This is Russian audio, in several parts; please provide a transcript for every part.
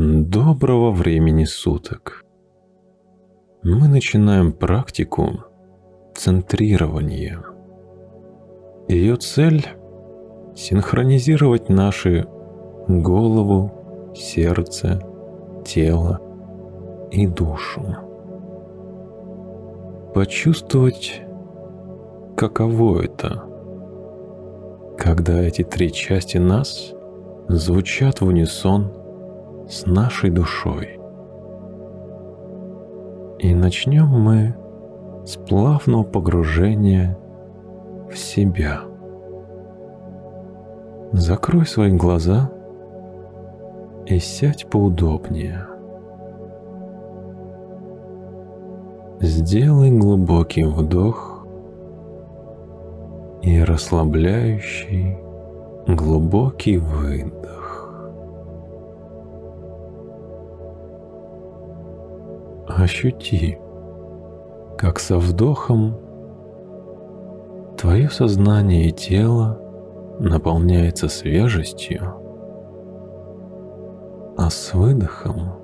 Доброго времени суток. Мы начинаем практику центрирования. Ее цель – синхронизировать наши голову, сердце, тело и душу. Почувствовать, каково это, когда эти три части нас звучат в унисон с нашей душой. И начнем мы с плавного погружения в себя. Закрой свои глаза и сядь поудобнее. Сделай глубокий вдох и расслабляющий глубокий выдох. Ощути, как со вдохом твое сознание и тело наполняется свежестью, а с выдохом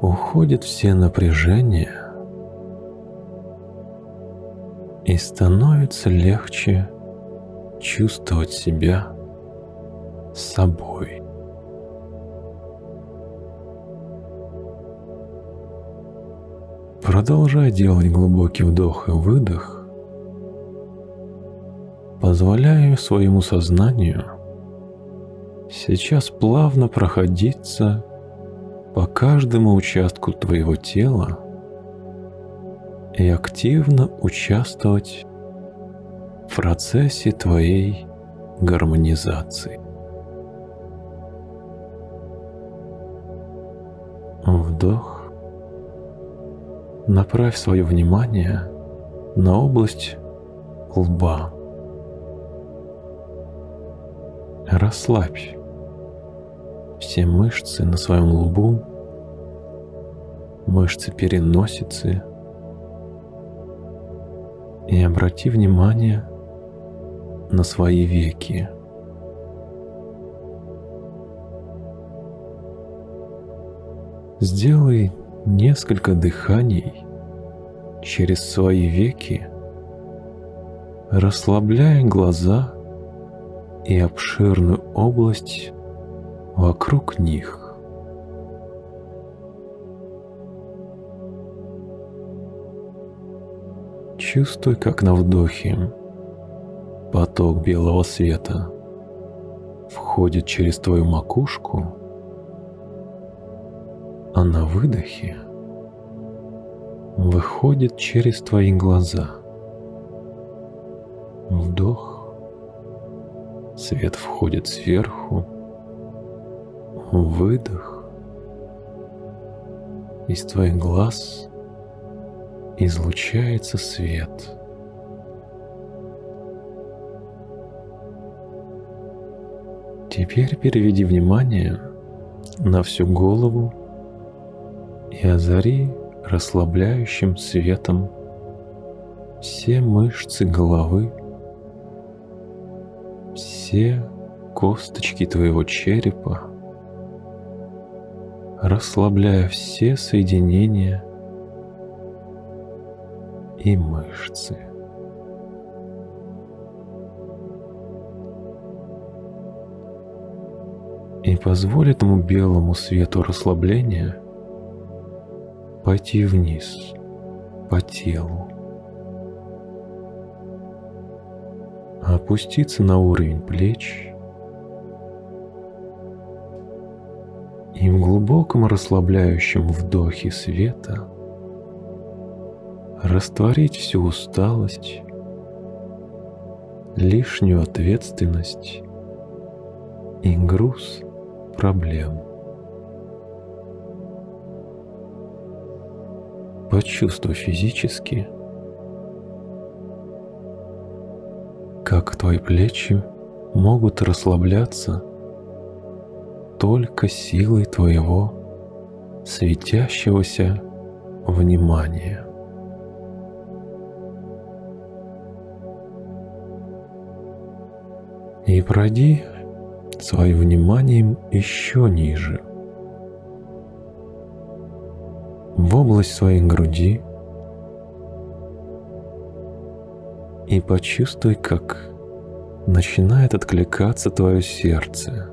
уходят все напряжения и становится легче чувствовать себя собой. Продолжай делать глубокий вдох и выдох, позволяя своему сознанию сейчас плавно проходиться по каждому участку твоего тела и активно участвовать в процессе твоей гармонизации. Вдох. Направь свое внимание на область лба. Расслабь все мышцы на своем лбу, мышцы переносицы и обрати внимание на свои веки. Сделай несколько дыханий через свои веки, расслабляя глаза и обширную область вокруг них. Чувствуй, как на вдохе поток белого света входит через твою макушку, а на выдохе выходит через твои глаза. Вдох, свет входит сверху, выдох, из твоих глаз излучается свет. Теперь переведи внимание на всю голову и озари расслабляющим светом все мышцы головы, все косточки твоего черепа, расслабляя все соединения и мышцы. И позволь этому белому свету расслабления пойти вниз по телу, опуститься на уровень плеч И в глубоком расслабляющем вдохе света растворить всю усталость, лишнюю ответственность и груз проблем. Почувствуй физически, как твои плечи могут расслабляться только силой твоего светящегося внимания. И пройди своим вниманием еще ниже. В область своей груди и почувствуй, как начинает откликаться твое сердце,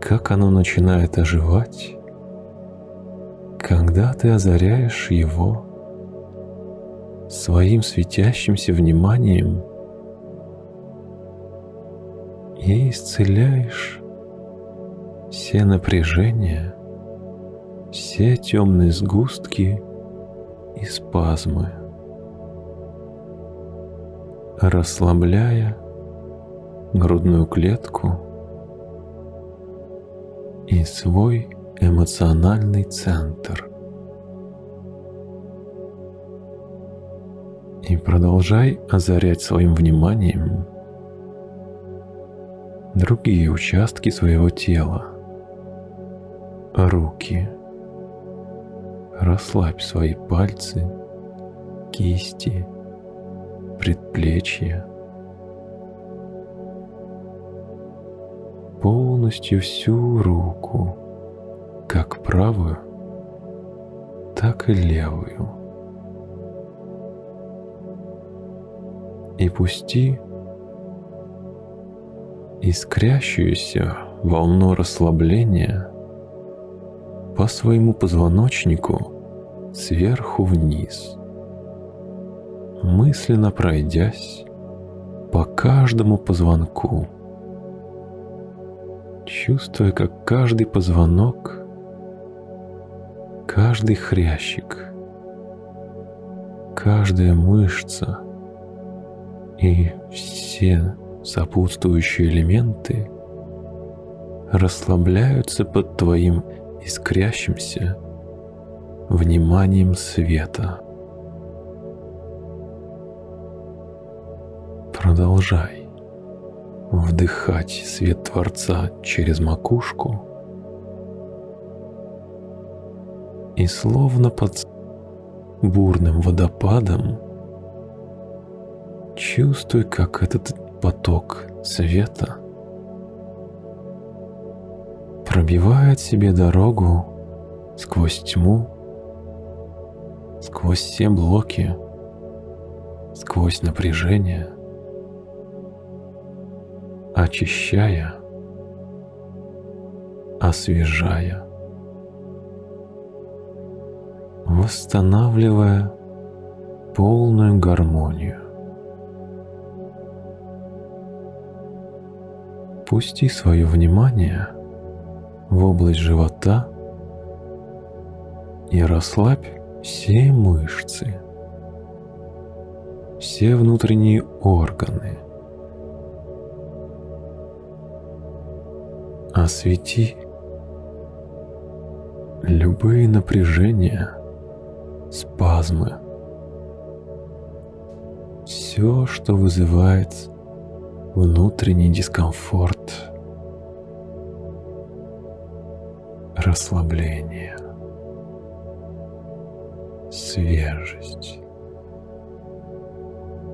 как оно начинает оживать, когда ты озаряешь его своим светящимся вниманием и исцеляешь все напряжения, все темные сгустки и спазмы расслабляя грудную клетку и свой эмоциональный центр. И продолжай озарять своим вниманием другие участки своего тела. Руки. Расслабь свои пальцы, кисти, предплечья, полностью всю руку, как правую, так и левую. И пусти искрящуюся волну расслабления по своему позвоночнику сверху вниз – мысленно пройдясь по каждому позвонку, чувствуя, как каждый позвонок, каждый хрящик, каждая мышца и все сопутствующие элементы расслабляются под твоим искрящимся вниманием света. Продолжай вдыхать свет Творца через макушку и словно под бурным водопадом чувствуй, как этот поток света пробивает себе дорогу сквозь тьму, сквозь все блоки, сквозь напряжение – очищая, освежая, восстанавливая полную гармонию. Пусти свое внимание в область живота и расслабь все мышцы, все внутренние органы – освети любые напряжения, спазмы, все, что вызывает внутренний дискомфорт, расслабление, свежесть,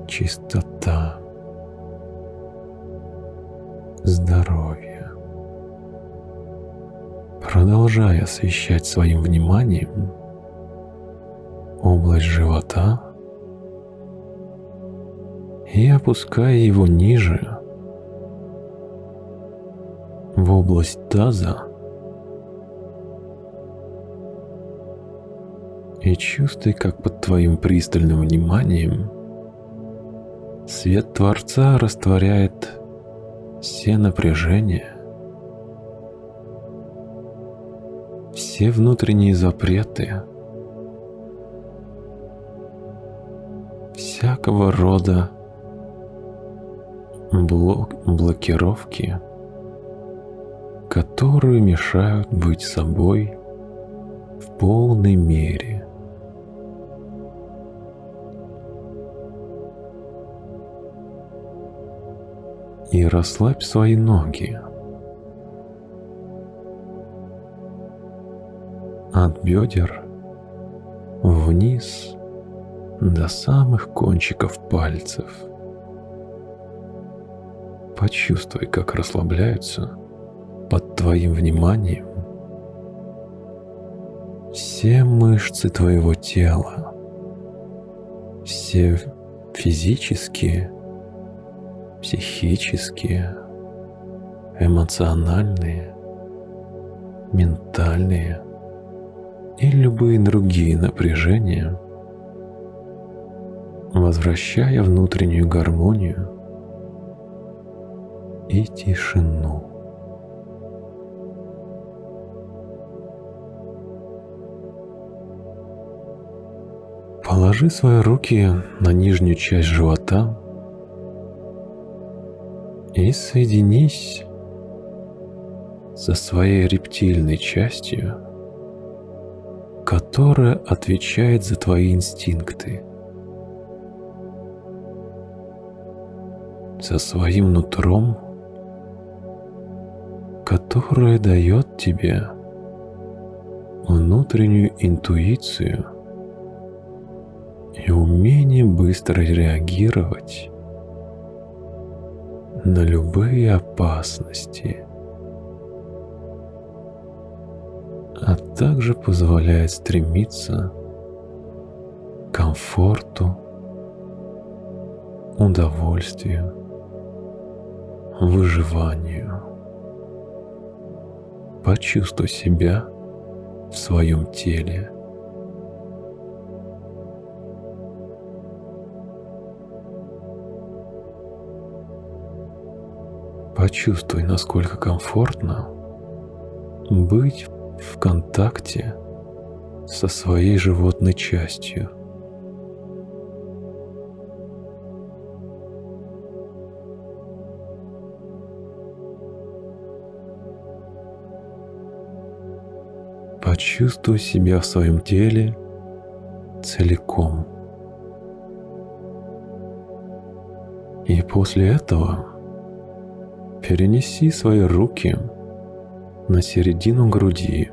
чистота, здоровье. Продолжая освещать своим вниманием область живота и опуская его ниже в область таза и чувствуй, как под твоим пристальным вниманием свет Творца растворяет все напряжения, все внутренние запреты, всякого рода блок блокировки, которые мешают быть собой в полной мере. И расслабь свои ноги. от бедер вниз до самых кончиков пальцев. Почувствуй, как расслабляются под твоим вниманием все мышцы твоего тела, все физические, психические, эмоциональные, ментальные и любые другие напряжения, возвращая внутреннюю гармонию и тишину. Положи свои руки на нижнюю часть живота и соединись со своей рептильной частью, которая отвечает за твои инстинкты, со своим нутром, которое дает тебе внутреннюю интуицию – и умение быстро реагировать на любые опасности, а также позволяет стремиться к комфорту, удовольствию, выживанию. Почувствуй себя в своем теле – Почувствуй, насколько комфортно быть в контакте со своей животной частью. Почувствуй себя в своем теле целиком. И после этого Перенеси свои руки на середину груди.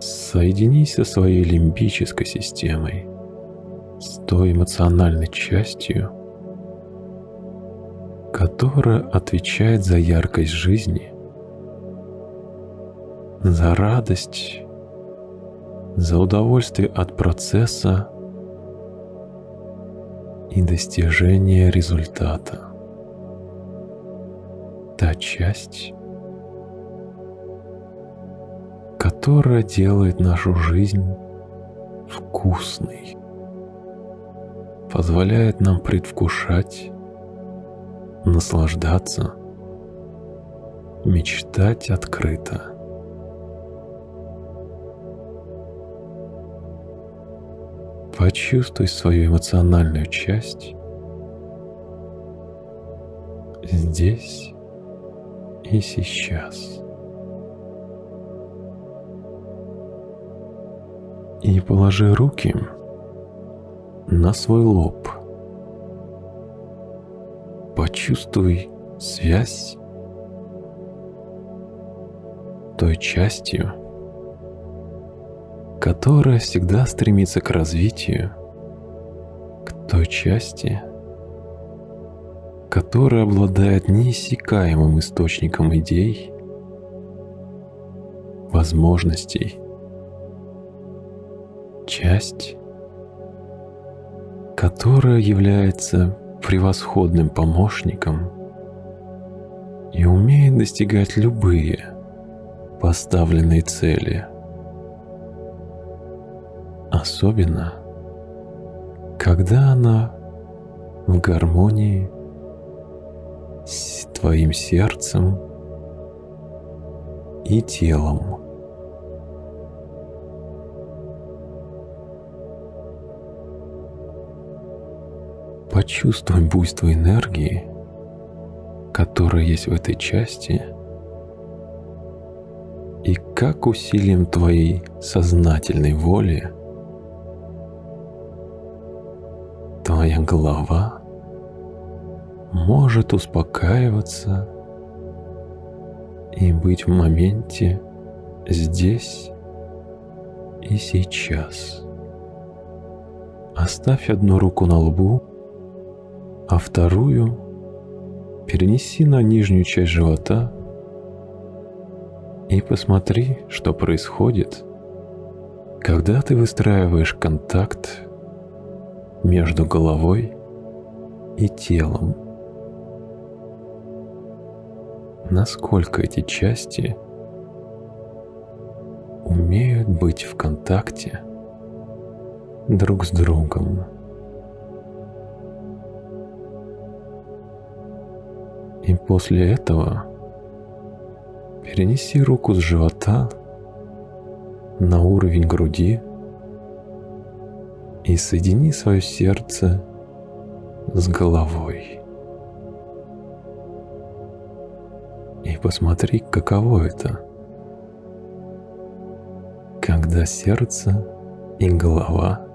Соединись со своей лимбической системой, с той эмоциональной частью, которая отвечает за яркость жизни, за радость, за удовольствие от процесса и достижение результата. Та часть, которая делает нашу жизнь вкусной, позволяет нам предвкушать, наслаждаться, мечтать открыто – Почувствуй свою эмоциональную часть здесь и сейчас. И положи руки на свой лоб. Почувствуй связь той частью, которая всегда стремится к развитию, к той части, которая обладает неиссякаемым источником идей, возможностей, часть, которая является превосходным помощником и умеет достигать любые поставленные цели – особенно, когда она в гармонии с твоим сердцем и телом. Почувствуй буйство энергии, которая есть в этой части, и как усилием твоей сознательной воли – твоя голова может успокаиваться и быть в моменте здесь и сейчас. Оставь одну руку на лбу а вторую перенеси на нижнюю часть живота и посмотри, что происходит, когда ты выстраиваешь контакт между головой и телом. Насколько эти части умеют быть в контакте друг с другом. И после этого перенеси руку с живота на уровень груди и соедини свое сердце с головой. И посмотри, каково это, когда сердце и голова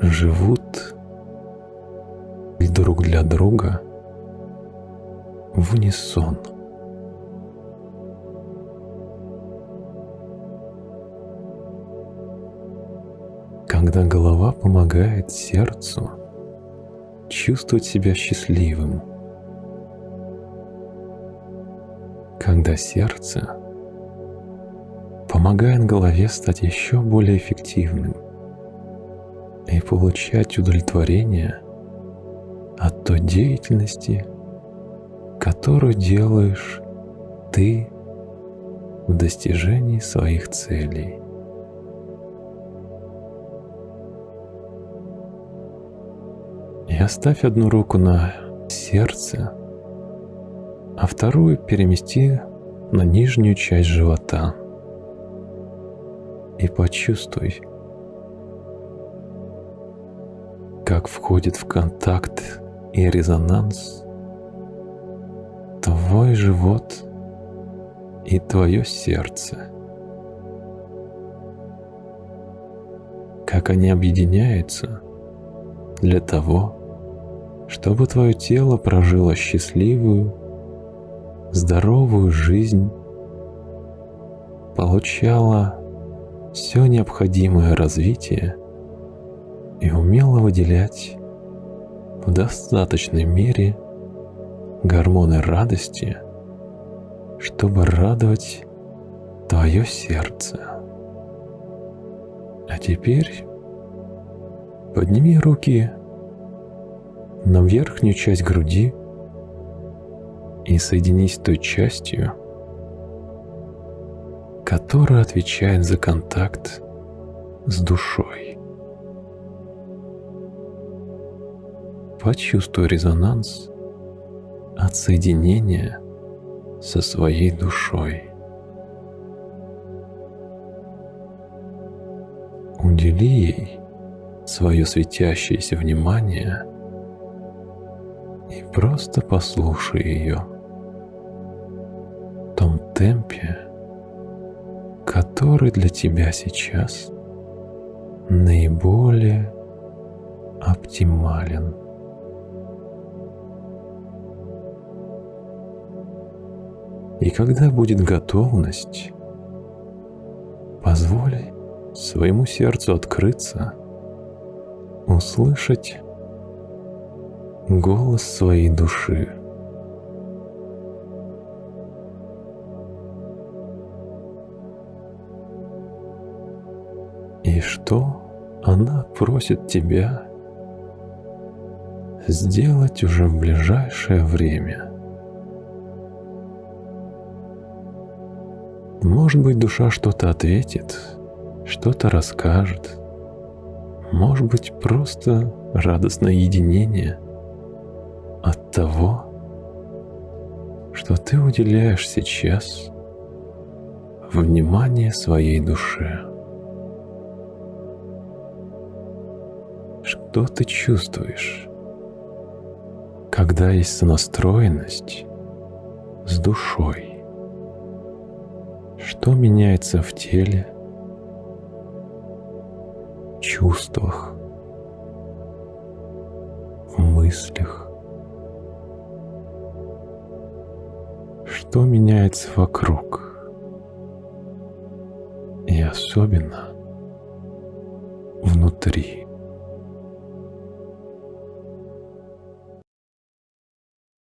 живут друг для друга в унисон. Когда голова помогает сердцу чувствовать себя счастливым, когда сердце помогает голове стать еще более эффективным и получать удовлетворение от той деятельности, которую делаешь ты в достижении своих целей. И оставь одну руку на сердце, а вторую перемести на нижнюю часть живота. И почувствуй, как входит в контакт и резонанс твой живот и твое сердце. Как они объединяются для того, чтобы твое тело прожило счастливую, здоровую жизнь, получало все необходимое развитие и умело выделять в достаточной мере гормоны радости, чтобы радовать твое сердце. А теперь подними руки на верхнюю часть груди и соединись с той частью, которая отвечает за контакт с душой. Почувствуй резонанс от соединения со своей душой. Удели ей свое светящееся внимание и просто послушай ее в том темпе, который для тебя сейчас наиболее оптимален. И когда будет готовность, позволь своему сердцу открыться, услышать голос своей души. И что она просит тебя сделать уже в ближайшее время – Может быть, душа что-то ответит, что-то расскажет. Может быть, просто радостное единение от того, что ты уделяешь сейчас внимание своей душе. Что ты чувствуешь, когда есть сонастроенность с душой? Что меняется в теле, чувствах, мыслях? Что меняется вокруг? И особенно внутри.